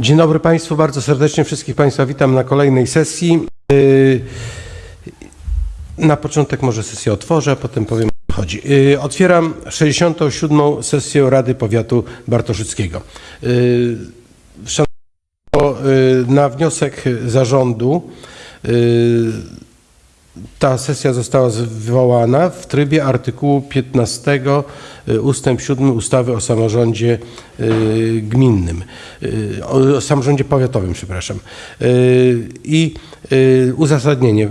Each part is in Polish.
Dzień dobry Państwu, bardzo serdecznie wszystkich Państwa witam na kolejnej sesji. Yy, Na początek może sesję otworzę, a potem powiem o co chodzi. Yy, Otwieram 67. sesję Rady Powiatu Bartoszyckiego. Yy, Szanowni Państwo, na wniosek zarządu ta sesja została zwołana w trybie artykułu 15 y, ustęp 7 ustawy o samorządzie y, gminnym, y, o samorządzie powiatowym, przepraszam. I uzasadnienie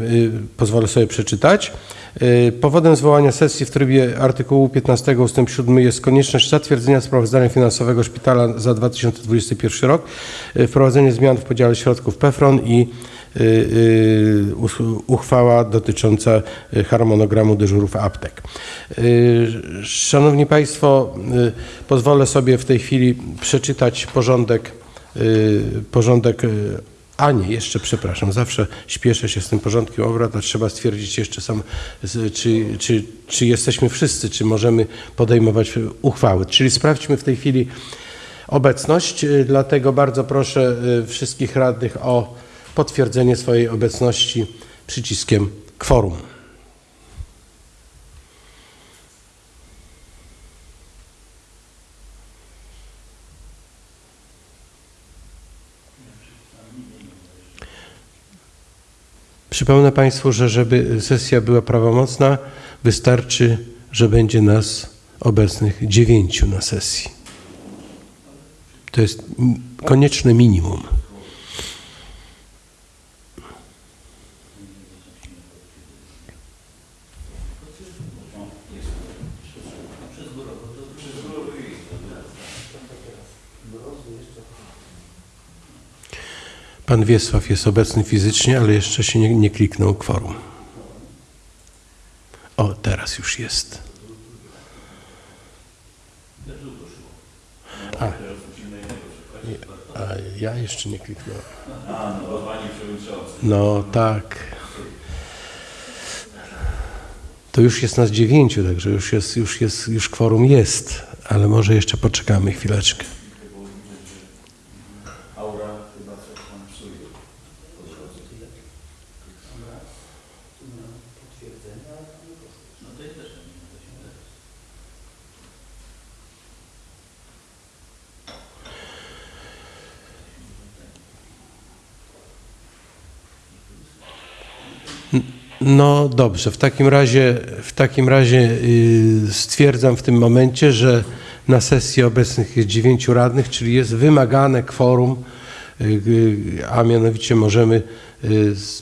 pozwolę sobie przeczytać. Y, Powodem zwołania sesji w trybie artykułu 15 ust. 7 jest konieczność zatwierdzenia sprawozdania finansowego szpitala za 2021 rok, y, wprowadzenie zmian w podziale środków PFRON i y, uchwała dotycząca harmonogramu dyżurów aptek. Szanowni Państwo, pozwolę sobie w tej chwili przeczytać porządek, porządek a nie, jeszcze przepraszam, zawsze śpieszę się z tym porządkiem obrad, a trzeba stwierdzić jeszcze sam, czy, czy, czy jesteśmy wszyscy, czy możemy podejmować uchwały. Czyli sprawdźmy w tej chwili obecność, y, dlatego bardzo proszę y, wszystkich radnych o potwierdzenie swojej obecności przyciskiem kworum. Przypomnę Państwu, że żeby sesja była prawomocna, wystarczy, że będzie nas obecnych dziewięciu na sesji. To jest konieczne minimum. Pan Wiesław jest obecny fizycznie, ale jeszcze się nie, nie kliknął kworum. O, teraz już jest. A, a ja jeszcze nie kliknąłem. No tak. To już jest nas dziewięciu, także już jest, już jest, już kworum jest, ale może jeszcze poczekamy chwileczkę. No dobrze, w takim razie, w takim razie y, stwierdzam w tym momencie, że na sesji obecnych jest dziewięciu radnych, czyli jest wymagane kworum, y, y, a mianowicie możemy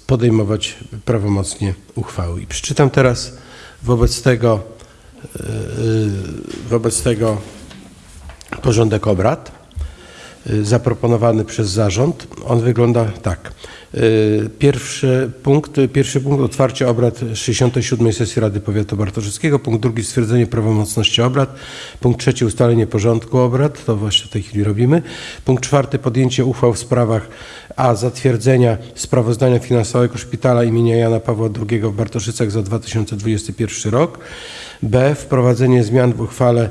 podejmować prawomocnie uchwały. I przeczytam teraz wobec tego, wobec tego porządek obrad zaproponowany przez zarząd. On wygląda tak. Y, Pierwszy punkt, y, pierwszy punkt otwarcie obrad 67 sesji Rady Powiatu Bartoszyckiego. Punkt drugi stwierdzenie prawomocności obrad. Punkt trzeci ustalenie porządku obrad. To właśnie w tej chwili robimy. Punkt czwarty podjęcie uchwał w sprawach a. Zatwierdzenia sprawozdania finansowego Szpitala imienia Jana Pawła II w Bartoszycach za 2021 rok. B. Wprowadzenie zmian w uchwale y,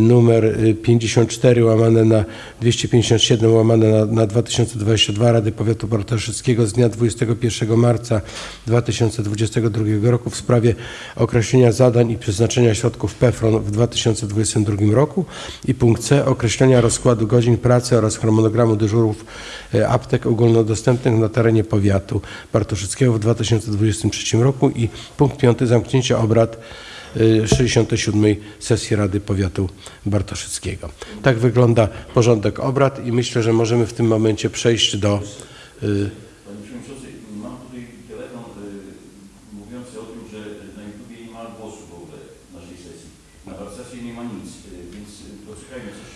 numer y, 54 łamane na 257 łamane na, na 2022 Rady Powiatu Bartoszyckiego z dnia 21 marca 2022 roku w sprawie określenia zadań i przeznaczenia środków PFRON w 2022 roku i punkt C określenia rozkładu godzin pracy oraz harmonogramu dyżurów e, aptek ogólnodostępnych na terenie powiatu Bartoszyckiego w 2023 roku i punkt piąty zamknięcie obrad y, 67 sesji Rady Powiatu Bartoszyckiego. Tak wygląda porządek obrad i myślę, że możemy w tym momencie przejść do y, Panie Przewodniczący, mam tutaj telefon y, mówiący o tym, że na YouTubie nie ma głosu w ogóle naszej sesji. Na warsztacie nie ma nic, y, więc y, poczekajmy, coś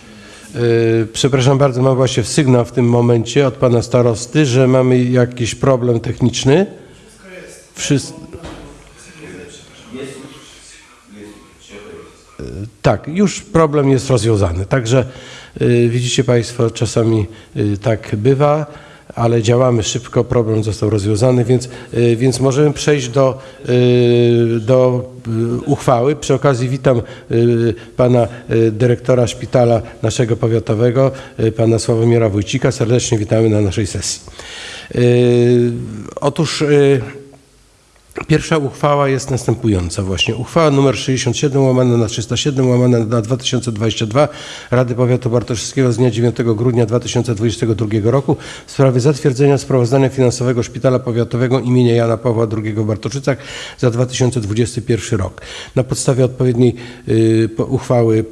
się... y, Przepraszam bardzo, mam właśnie sygnał w tym momencie od pana starosty, że mamy jakiś problem techniczny. Wszystko Tak, już problem jest rozwiązany. Także y, widzicie Państwo, czasami y, tak bywa, ale działamy szybko, problem został rozwiązany, więc, y, więc możemy przejść do, do uchwały. Przy okazji witam pana dyrektora szpitala naszego powiatowego, pana Sławomira Wójcika. Serdecznie witamy na naszej sesji. Otóż Pierwsza uchwała jest następująca właśnie. Uchwała nr 67 łamane na 307 łamane na 2022 Rady Powiatu Bartoszewskiego z dnia 9 grudnia 2022 roku w sprawie zatwierdzenia sprawozdania finansowego Szpitala Powiatowego imienia Jana Pawła II w Bartoszycach za 2021 rok. Na podstawie odpowiedniej y, uchwały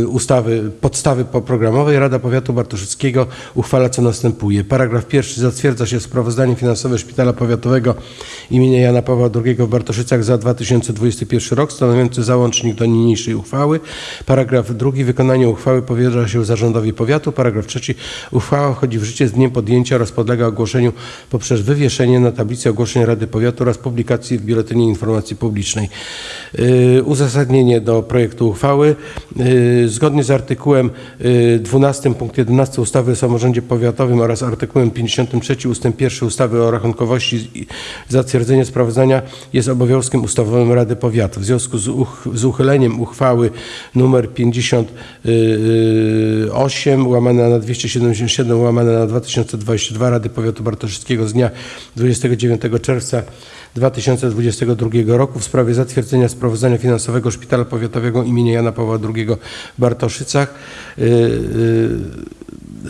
y, ustawy podstawy poprogramowej Rada Powiatu Bartoszyckiego uchwala co następuje. Paragraf pierwszy zatwierdza się sprawozdanie finansowe Szpitala Powiatowego imienia Jana Pawła II w Bartoszycach za 2021 rok, stanowiący załącznik do niniejszej uchwały. Paragraf drugi. Wykonanie uchwały powierza się zarządowi powiatu. Paragraf trzeci. Uchwała wchodzi w życie z dniem podjęcia oraz podlega ogłoszeniu poprzez wywieszenie na tablicy ogłoszeń Rady Powiatu oraz publikacji w Biuletynie Informacji Publicznej. Yy, Uzasadnienie do projektu uchwały. Yy, Zgodnie z artykułem yy, 12 punkt 11 ustawy o samorządzie powiatowym oraz artykułem 53 ust. 1 ustawy o rachunkowości i zatwierdzenie sprawozdania jest obowiązkiem ustawowym Rady Powiatu. W związku z, uch z uchyleniem uchwały nr 58 łamane na 277 łamane na 2022 Rady Powiatu Bartoszyckiego z dnia 29 czerwca 2022 roku w sprawie zatwierdzenia sprawozdania finansowego Szpitala Powiatowego imienia Jana Pawła II w Bartoszycach yy, yy,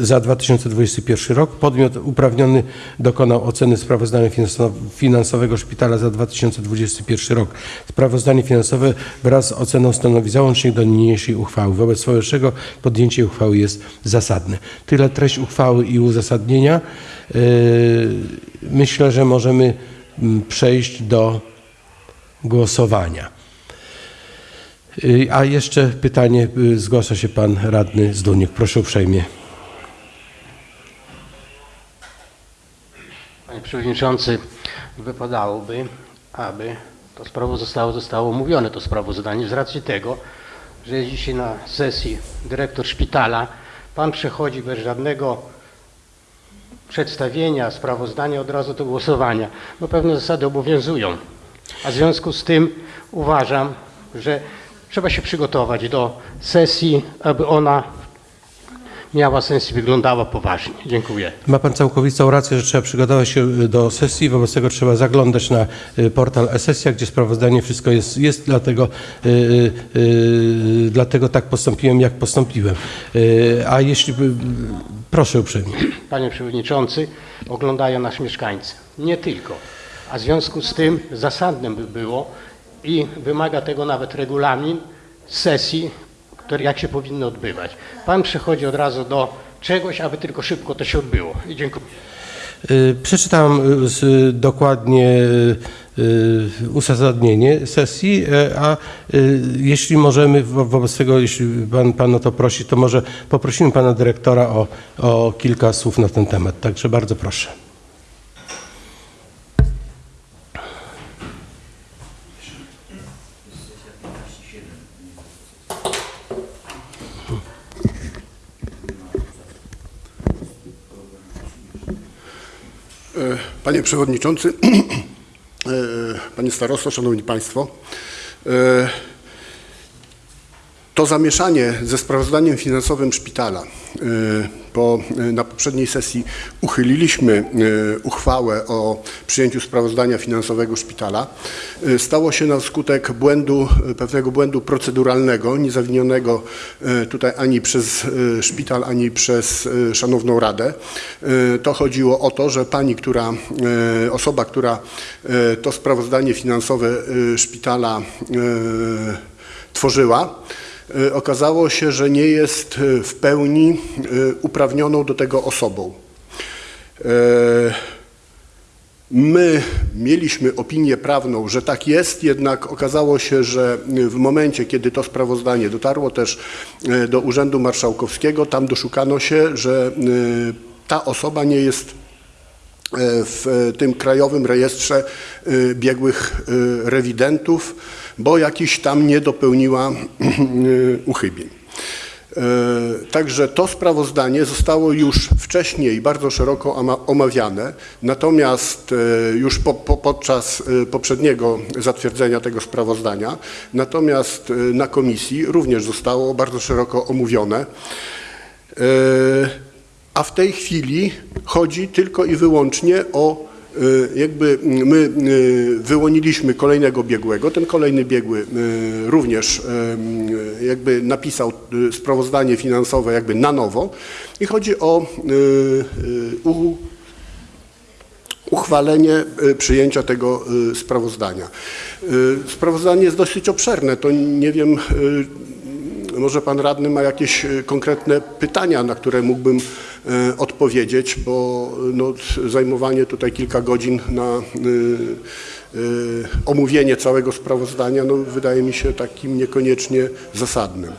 za 2021 rok. Podmiot uprawniony dokonał oceny sprawozdania finansow- finansowego Szpitala za 2021 rok. Sprawozdanie finansowe wraz z oceną stanowi załącznik do niniejszej uchwały. Wobec powyższego podjęcie uchwały jest zasadne. Tyle treść uchwały i uzasadnienia. Yy, Myślę, że możemy mm, przejść do głosowania. Y, A jeszcze pytanie, y, zgłasza się pan radny Zduniek. Proszę uprzejmie. Panie Przewodniczący, wypadałoby, aby to sprawo zostało, zostało omówione, to sprawozdanie, z racji tego, że jest dzisiaj na sesji dyrektor szpitala. Pan przechodzi bez żadnego przedstawienia sprawozdania od razu do głosowania. No pewne zasady obowiązują. A w związku z tym uważam, że trzeba się przygotować do sesji, aby ona miała sens i wyglądała poważnie. Dziękuję. Ma pan całkowitą rację, że trzeba przygotować się y, do sesji, wobec tego trzeba zaglądać na y, portal e-sesja, gdzie sprawozdanie wszystko jest, jest dlatego, y, y, y, dlatego tak postąpiłem, jak postąpiłem. Y, A jeśli, by- proszę uprzejmie. Panie Przewodniczący, oglądają nas mieszkańcy. Nie tylko. A w związku z tym zasadnym by było i wymaga tego nawet regulamin sesji, które jak się powinny odbywać. Pan przechodzi od razu do czegoś, aby tylko szybko to się odbyło. I dziękuję. Y, Przeczytałem y, dokładnie y, uzasadnienie sesji, e, a jeśli możemy, wo- wobec tego, jeśli pan, pan o to prosi, to może poprosimy pana dyrektora o, o kilka słów na ten temat. Także bardzo proszę. Panie Przewodniczący, e, Panie Starosto, Szanowni Państwo, e, to zamieszanie ze sprawozdaniem finansowym szpitala. e, Po, e, na poprzedniej sesji uchyliliśmy e, uchwałę o przyjęciu sprawozdania finansowego szpitala. Stało się na skutek błędu, pewnego błędu proceduralnego, niezawinionego tutaj ani przez szpital, ani przez Szanowną Radę. To chodziło o to, że pani, która, osoba, która to sprawozdanie finansowe szpitala tworzyła, okazało się, że nie jest e, w pełni e, uprawnioną do tego osobą. E, My mieliśmy opinię prawną, że tak jest, jednak okazało się, że w momencie, kiedy to sprawozdanie dotarło też e, do Urzędu Marszałkowskiego, tam doszukano się, że e, ta osoba nie jest e, w tym krajowym rejestrze e, biegłych e, rewidentów, bo jakiś tam nie dopełniła e, uchybień. E, Także to sprawozdanie zostało już wcześniej bardzo szeroko oma- omawiane, natomiast e, już po, po, podczas poprzedniego zatwierdzenia tego sprawozdania, natomiast na komisji również zostało bardzo szeroko omówione. A w tej chwili chodzi tylko i wyłącznie o jakby my e, wyłoniliśmy kolejnego biegłego. Ten kolejny biegły e, również jakby napisał sprawozdanie finansowe jakby na nowo i chodzi o uchwalenie przyjęcia tego sprawozdania. Sprawozdanie jest dosyć obszerne, to nie wiem, może pan radny ma jakieś e, konkretne pytania, na które mógłbym e, odpowiedzieć, bo e, no, zajmowanie tutaj kilka godzin na omówienie całego sprawozdania no, wydaje mi się takim niekoniecznie zasadnym.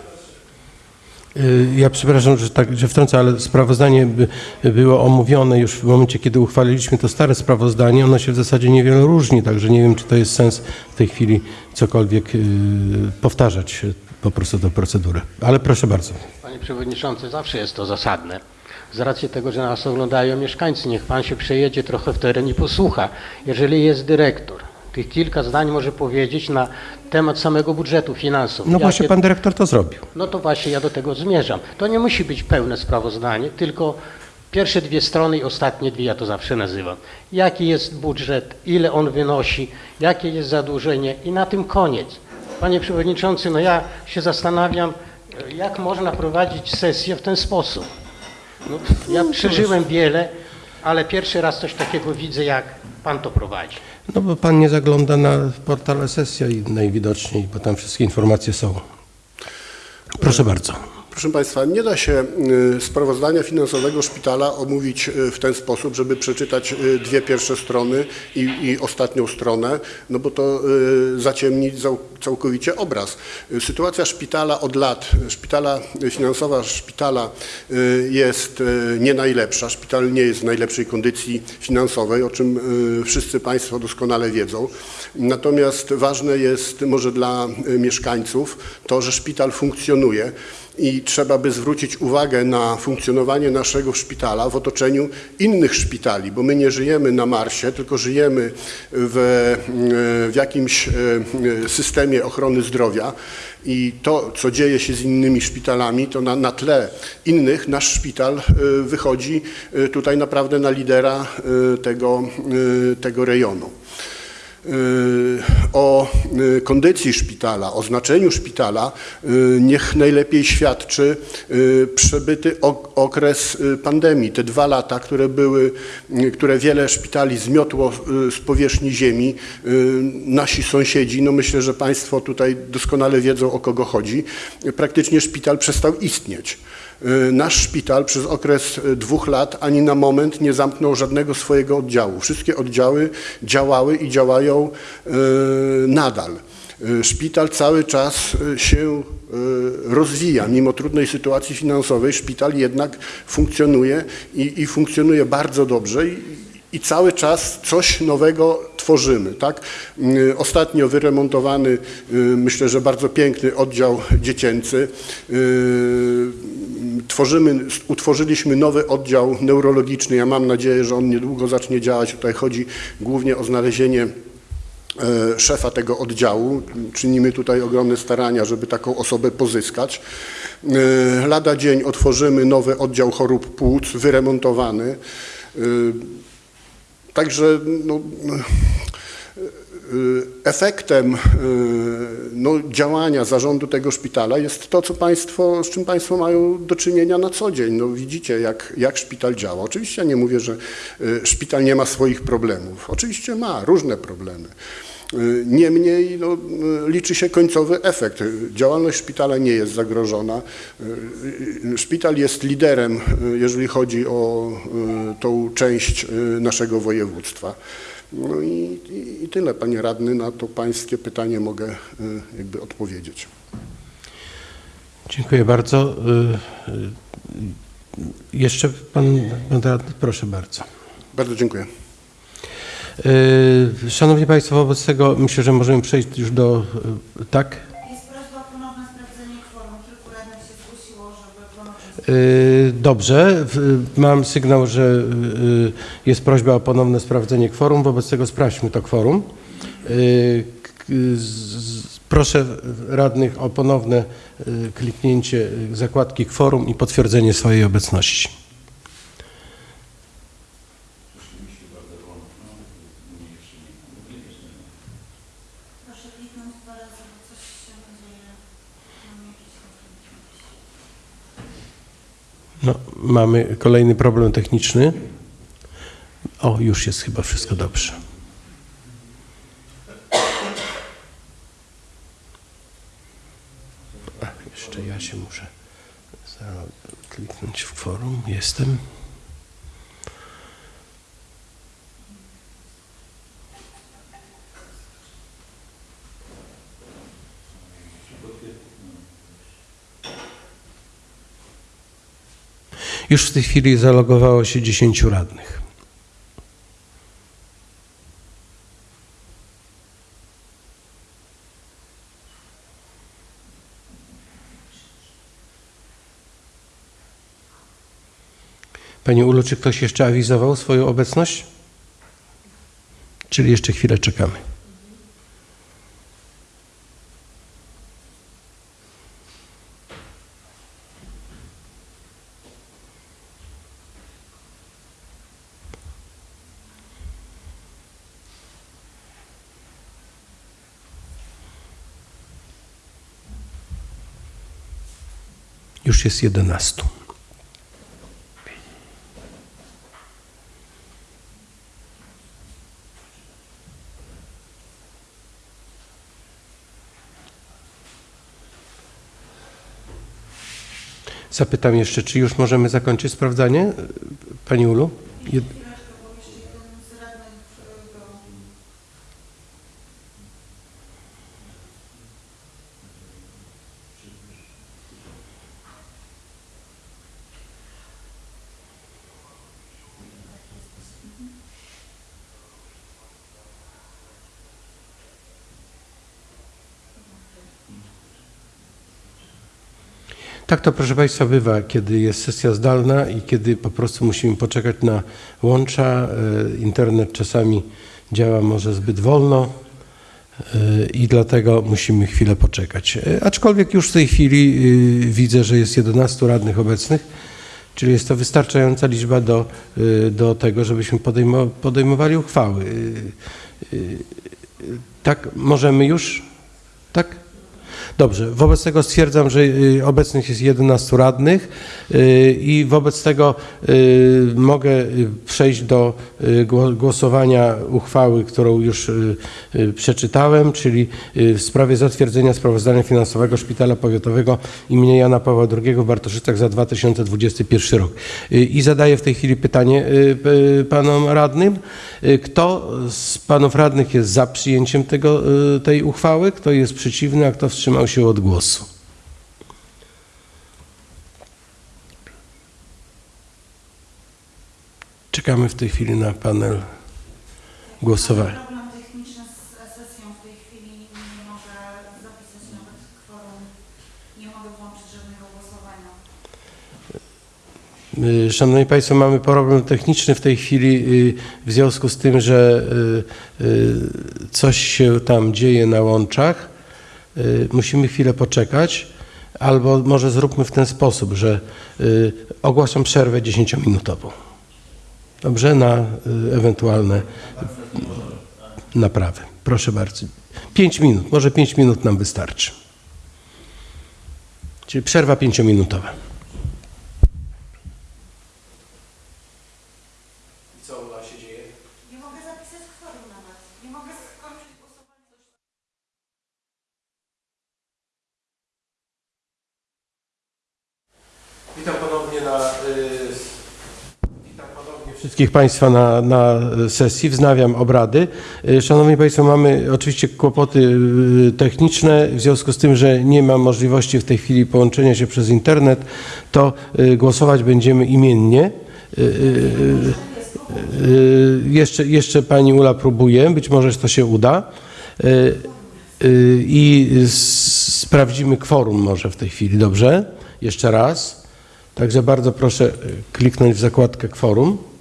Ja przepraszam, że, tak, że wtrącę, ale sprawozdanie by, było omówione już w momencie, kiedy uchwaliliśmy to stare sprawozdanie. Ono się w zasadzie niewiele różni, także nie wiem, czy to jest sens w tej chwili cokolwiek powtarzać po prostu tę procedurę. Ale proszę bardzo. Panie Przewodniczący, zawsze jest to zasadne. Z racji tego, że nas oglądają mieszkańcy, niech Pan się przejedzie trochę w teren i posłucha. Jeżeli jest dyrektor, tych kilka zdań może powiedzieć na temat samego budżetu finansów. No właśnie Jakie- pan dyrektor to zrobił. No to właśnie ja do tego zmierzam. To nie musi być pełne sprawozdanie, tylko pierwsze dwie strony i ostatnie dwie, ja to zawsze nazywam. Jaki jest budżet, ile on wynosi, jakie jest zadłużenie i na tym koniec. Panie Przewodniczący, no ja się zastanawiam, jak można prowadzić sesję w ten sposób. No, ja przeżyłem wiele, ale pierwszy raz coś takiego widzę, jak Pan to prowadzi. No bo pan nie zagląda na portal sesja i najwidoczniej, bo tam wszystkie informacje są. Proszę bardzo. Proszę Państwa, nie da się y, sprawozdania finansowego szpitala omówić y, w ten sposób, żeby przeczytać y, dwie pierwsze strony i, i ostatnią stronę, no bo to zaciemni cał, całkowicie obraz. Sytuacja szpitala od lat, szpitala, finansowa szpitala jest nie najlepsza. Szpital nie jest w najlepszej kondycji finansowej, o czym wszyscy Państwo doskonale wiedzą. Natomiast ważne jest może dla mieszkańców to, że szpital funkcjonuje i trzeba by zwrócić uwagę na funkcjonowanie naszego szpitala w otoczeniu innych szpitali, bo my nie żyjemy na Marsie, tylko żyjemy w, w jakimś e, systemie ochrony zdrowia. I to, co dzieje się z innymi szpitalami, to na, na tle innych nasz szpital e, wychodzi e, tutaj naprawdę na lidera e, tego, e, tego rejonu o y, kondycji szpitala, o znaczeniu szpitala y, niech najlepiej świadczy y, przebyty ok- okres y, pandemii. Te dwa lata, które były, y, które wiele szpitali zmiotło y, z powierzchni ziemi, y, nasi sąsiedzi, no myślę, że Państwo tutaj doskonale wiedzą o kogo chodzi, praktycznie szpital przestał istnieć. Y, Nasz szpital przez okres y, dwóch lat ani na moment nie zamknął żadnego swojego oddziału. Wszystkie oddziały działały i działają y, nadal. Szpital cały czas się rozwija. Mimo trudnej sytuacji finansowej szpital jednak funkcjonuje i, i funkcjonuje bardzo dobrze. I, i cały czas coś nowego tworzymy. Tak? Ostatnio wyremontowany, myślę, że bardzo piękny oddział dziecięcy. Tworzymy, utworzyliśmy nowy oddział neurologiczny. Ja mam nadzieję, że on niedługo zacznie działać. Tutaj chodzi głównie o znalezienie e, szefa tego oddziału. Czynimy tutaj ogromne starania, żeby taką osobę pozyskać. E, Lada dzień otworzymy nowy oddział chorób płuc, wyremontowany. E, Także no, efektem y, no, działania zarządu tego szpitala jest to, co państwo, z czym Państwo mają do czynienia na co dzień. No, widzicie, jak, jak szpital działa. Oczywiście ja nie mówię, że y, szpital nie ma swoich problemów. Oczywiście ma różne problemy. Y, Niemniej no, y, liczy się końcowy efekt. Y, Działalność szpitala nie jest zagrożona. Y, y, Szpital jest liderem, y, jeżeli chodzi o y, tą część y, naszego województwa. No i, i, i tyle, panie radny, na to pańskie pytanie mogę y, jakby odpowiedzieć. Dziękuję bardzo. Y, y, Jeszcze pan, pan radny, proszę bardzo. Bardzo dziękuję. Szanowni Państwo, wobec tego myślę, że możemy przejść już do... Tak? Jest prośba o ponowne sprawdzenie kworum. Kilku radnych się zgłosiło, żeby Y, Dobrze, W- mam sygnał, że y, jest prośba o ponowne sprawdzenie kworum, wobec tego sprawdźmy to kworum. Y, Proszę radnych o ponowne y, kliknięcie y, zakładki kworum i potwierdzenie swojej obecności. Proszę kliknąć dwa razy, bo coś się dzieje. Mam jakiś konflikt. No, mamy kolejny problem techniczny. O, już jest chyba wszystko dobrze. A, jeszcze ja się muszę kliknąć w forum. Jestem. Już w tej chwili zalogowało się 10 radnych. Panie Ulu, czy ktoś jeszcze awizował swoją obecność? Czyli jeszcze chwilę czekamy. Już jest 11. Zapytam jeszcze, czy już możemy zakończyć sprawdzanie? Pani Ulu? Jed... Chwileczkę, bo jeszcze jeden z radnych y, go Tak to, proszę Państwa, bywa, kiedy jest sesja zdalna i kiedy po prostu musimy poczekać na łącza. E, Internet czasami działa może zbyt wolno e, i dlatego musimy chwilę poczekać. E, Aczkolwiek już w tej chwili widzę, że jest 11 radnych obecnych, czyli jest to wystarczająca liczba do, do tego, żebyśmy podejmo, podejmowali uchwały. Tak, możemy już? Tak? Dobrze, wobec tego stwierdzam, że y, obecnych jest 11 radnych y, i wobec tego y, mogę przejść do gło- głosowania uchwały, którą już przeczytałem, czyli w sprawie zatwierdzenia sprawozdania finansowego Szpitala Powiatowego imienia Jana Pawła II w Bartoszycach za 2021 rok. I zadaję w tej chwili pytanie panom radnym. Kto z panów radnych jest za przyjęciem tego, tej uchwały? Kto jest przeciwny, a kto wstrzymał się od głosu? Czekamy w tej chwili na panel głosowania. Problem techniczny z sesją w tej chwili nie mogę zapisać nawet kworum. Nie mogę włączyć żadnego głosowania. Szanowni Państwo, mamy problem techniczny w tej chwili y, w związku z tym, że y, y, coś się tam dzieje na łączach. Y, Musimy chwilę poczekać, albo może zróbmy w ten sposób, że y, ogłaszam przerwę 10-minutową. Dobrze? Na y, ewentualne naprawy. Proszę bardzo. 5 minut, może 5 minut nam wystarczy. Czyli przerwa 5-minutowa. Co u nas się dzieje? Nie mogę zapisać kworum nawet. Nie mogę skończyć głosowania. Witam ponownie na. y, Witam ponownie wszystkich Państwa na, na sesji. Wznawiam obrady. Y, Szanowni Państwo, mamy oczywiście kłopoty y, techniczne. W związku z tym, że nie ma możliwości w tej chwili połączenia się przez internet, to y, głosować będziemy imiennie. Jeszcze, jeszcze Pani Ula próbuje, być może to się uda. I sprawdzimy kworum może w tej chwili, dobrze? Jeszcze raz. Także bardzo proszę kliknąć w zakładkę kworum.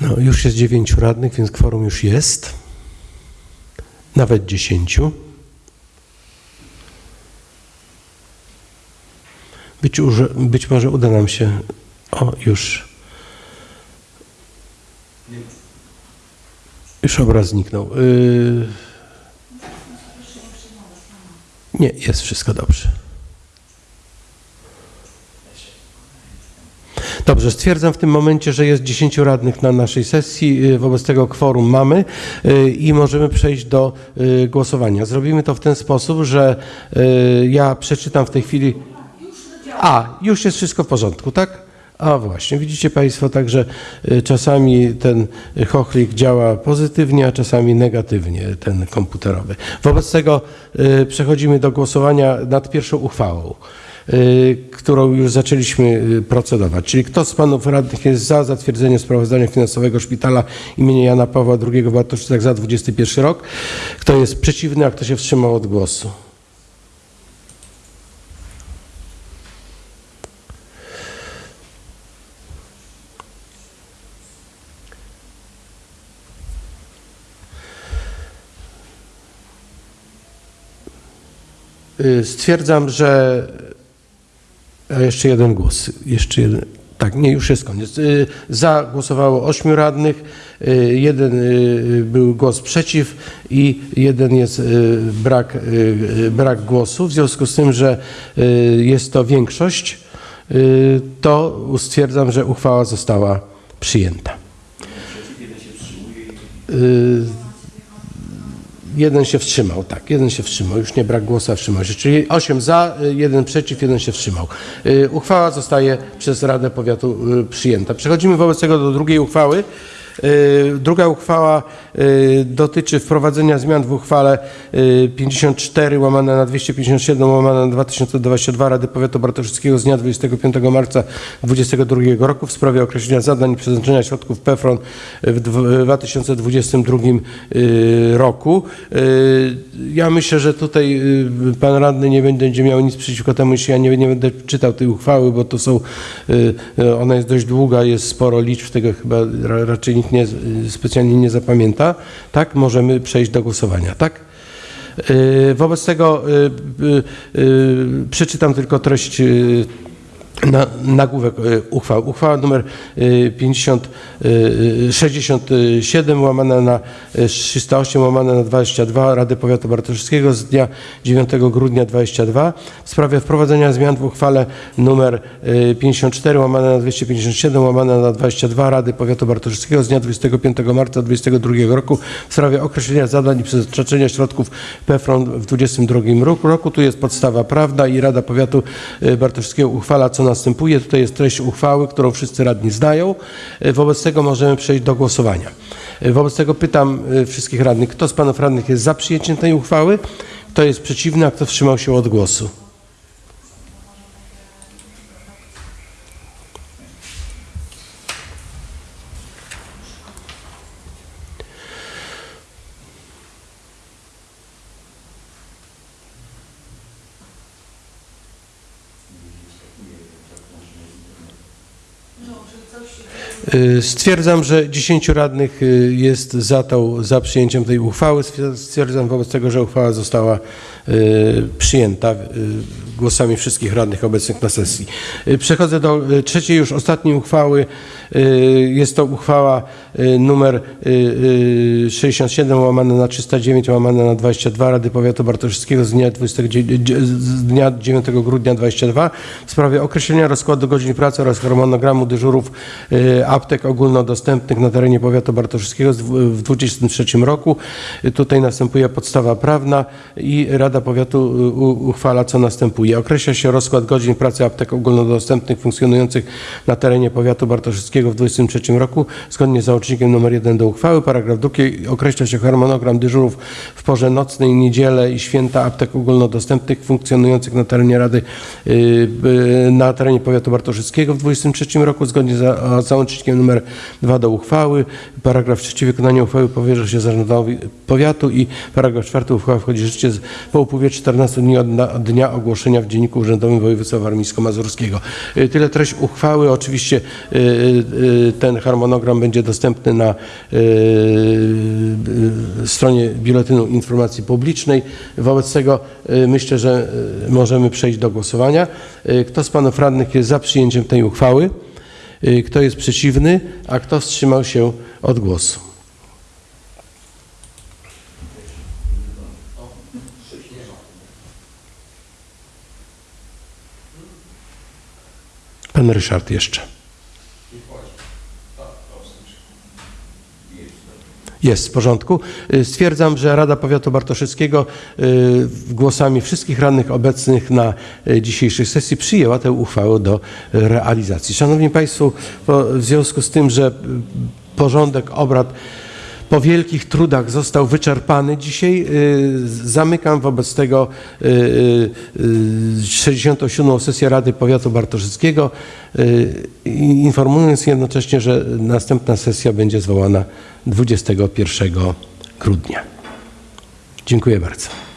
No, już jest dziewięciu radnych, więc kworum już jest. Nawet dziesięciu. Być, być może uda nam się. O, już. Już obraz zniknął. Yy... Nie, jest wszystko dobrze. Dobrze, stwierdzam w tym momencie, że jest 10 radnych na naszej sesji, y, wobec tego kworum mamy y, i możemy przejść do y, głosowania. Zrobimy to w ten sposób, że ja przeczytam w tej chwili. A, już jest wszystko w porządku, tak? A właśnie, widzicie Państwo, także czasami ten chochlik działa pozytywnie, a czasami negatywnie, ten komputerowy. Wobec tego przechodzimy do głosowania nad pierwszą uchwałą którą już zaczęliśmy y, procedować. Czyli kto z panów radnych jest za zatwierdzeniem sprawozdania finansowego szpitala imienia Jana Pawła II w Bartoszycach za 21 rok? Kto jest przeciwny, a kto się wstrzymał od głosu? Y, Stwierdzam, że a jeszcze jeden głos. Jeszcze jeden. Tak, nie, już jest koniec. Y, Za głosowało ośmiu radnych, y, jeden y, był głos przeciw i jeden jest brak, brak głosu. W związku z tym, że jest to większość, to stwierdzam, że uchwała została przyjęta. Y, Jeden się wstrzymał, tak, jeden się wstrzymał, już nie brak głosu, wstrzymał się. Czyli 8 za, y, jeden przeciw, jeden się wstrzymał. Y, Uchwała zostaje przez Radę Powiatu y, przyjęta. Przechodzimy wobec tego do drugiej uchwały. Y, Druga uchwała y, dotyczy wprowadzenia zmian w uchwale y, 54 łamane na 257 łamane na 2022 Rady Powiatu Bartoszyckiego z dnia 25 marca 2022 roku w sprawie określenia zadań i przeznaczenia środków PFRON w dw- 2022 y, roku. Y, Ja myślę, że tutaj y, pan radny nie będzie miał nic przeciwko temu, jeśli ja nie, nie będę czytał tej uchwały, bo to są, y, y, ona jest dość długa, jest sporo liczb, tego chyba ra, raczej nikt nie, specjalnie nie zapamięta. Tak, możemy przejść do głosowania, tak? Y, Wobec tego y, y, przeczytam tylko treść na, nagłówek y, uchwał. Uchwała numer y, 50, y, 67 łamane na y, 308 łamane na 22 Rady Powiatu Bartoszewskiego z dnia 9 grudnia 22 w sprawie wprowadzenia zmian w uchwale numer y, 54 łamane na 257 łamane na 22 Rady Powiatu Bartoszewskiego z dnia 25 marca 2022 roku w sprawie określenia zadań i przeznaczenia środków PFRON w 2022 roku. Tu jest podstawa prawna i Rada Powiatu Bartoszewskiego uchwala co następuje. Tutaj jest treść uchwały, którą wszyscy radni znają. Y, Wobec tego możemy przejść do głosowania. Y, Wobec tego pytam y, wszystkich radnych, kto z panów radnych jest za przyjęciem tej uchwały, kto jest przeciwny, a kto wstrzymał się od głosu. Stwierdzam, że 10 radnych y, jest za, tą, za przyjęciem tej uchwały. Stwier- Stwierdzam wobec tego, że uchwała została y, przyjęta y, głosami wszystkich radnych obecnych na sesji. Y, Przechodzę do y, trzeciej, już ostatniej uchwały. Y, Jest to uchwała y, numer y, y, 67 łamane na 309 łamane na 22 Rady Powiatu Bartoszewskiego z dnia, 20, z dnia 9 grudnia 22 w sprawie określenia rozkładu godzin pracy oraz harmonogramu dyżurów y, aptek ogólnodostępnych na terenie powiatu bartoszewskiego w 2023 roku. Y, Tutaj następuje podstawa prawna i Rada Powiatu y, uchwala, co następuje. Określa się rozkład godzin pracy aptek ogólnodostępnych funkcjonujących na terenie powiatu bartoszewskiego w 2023 roku. Zgodnie z załącznikiem nr 1 do uchwały, paragraf drugi określa się harmonogram dyżurów w porze nocnej, niedzielę i święta aptek ogólnodostępnych funkcjonujących na terenie Rady y, y, na terenie powiatu bartoszewskiego w 2023 roku. Zgodnie z za, załącznikiem nr 2 do uchwały, paragraf trzeci wykonanie uchwały powierza się zarządowi powiatu i paragraf czwarty uchwała wchodzi w życie z- po upływie 14 dni od, dnia ogłoszenia w Dzienniku Urzędowym Województwa Warmińsko-Mazurskiego. Y, Tyle treść uchwały. Oczywiście y, y, ten harmonogram będzie dostępny na stronie Biuletynu Informacji Publicznej. Wobec tego myślę, że możemy przejść do głosowania. Kto z panów radnych jest za przyjęciem tej uchwały? Kto jest przeciwny, a kto wstrzymał się od głosu? Pan Ryszard jeszcze. Jest w porządku. Y, Stwierdzam, że Rada Powiatu Bartoszewskiego y, głosami wszystkich radnych obecnych na y, dzisiejszej sesji przyjęła tę uchwałę do realizacji. Szanowni Państwo, w związku z tym, że porządek obrad po wielkich trudach został wyczerpany. Dzisiaj y, zamykam wobec tego y, y, y, 67. sesję Rady Powiatu Bartoszewskiego, i informując jednocześnie, że następna sesja będzie zwołana 21 grudnia. Dziękuję bardzo.